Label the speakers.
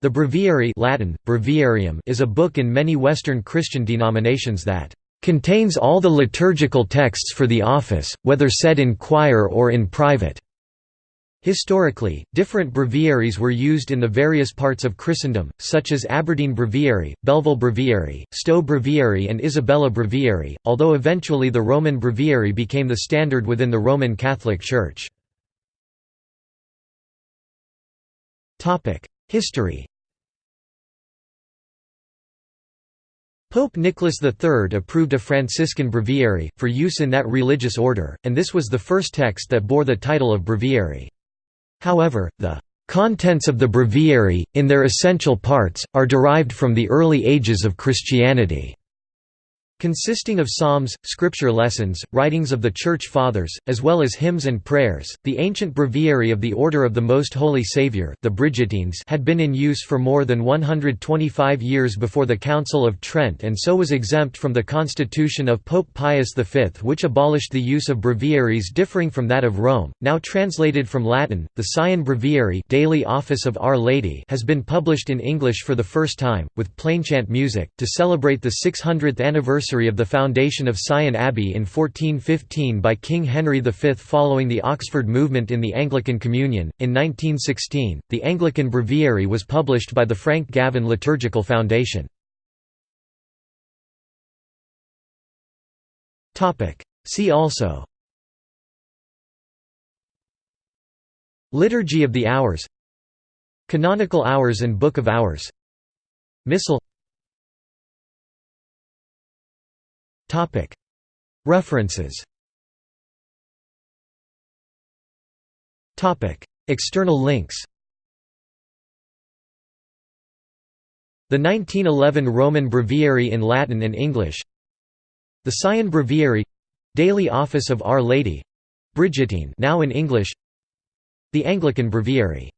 Speaker 1: The Breviary Latin, Breviarium is a book in many Western Christian denominations that "...contains all the liturgical texts for the office, whether said in choir or in private." Historically, different breviaries were used in the various parts of Christendom, such as Aberdeen Breviary, Belleville Breviary, Stowe Breviary and Isabella Breviary, although eventually the Roman Breviary became the standard within the Roman Catholic Church. History Pope Nicholas III approved a Franciscan breviary, for use in that religious order, and this was the first text that bore the title of breviary. However, the "...contents of the breviary, in their essential parts, are derived from the early ages of Christianity." Consisting of psalms, scripture lessons, writings of the Church Fathers, as well as hymns and prayers, the ancient breviary of the Order of the Most Holy Saviour the Brigittines had been in use for more than 125 years before the Council of Trent and so was exempt from the constitution of Pope Pius V which abolished the use of breviaries differing from that of Rome. Now translated from Latin, the Syon Breviary Daily Office of Our Lady has been published in English for the first time, with plainchant music, to celebrate the 600th anniversary anniversary of the foundation of Syon Abbey in 1415 by King Henry V following the Oxford movement in the Anglican Communion. In 1916, the Anglican Breviary was published by the Frank Gavin Liturgical Foundation. See also Liturgy of the Hours Canonical Hours and Book of Hours Missal References. External links. The 1911 Roman Breviary in Latin and English. The Syon Breviary. Daily Office of Our Lady. Brigittine now in English. The Anglican Breviary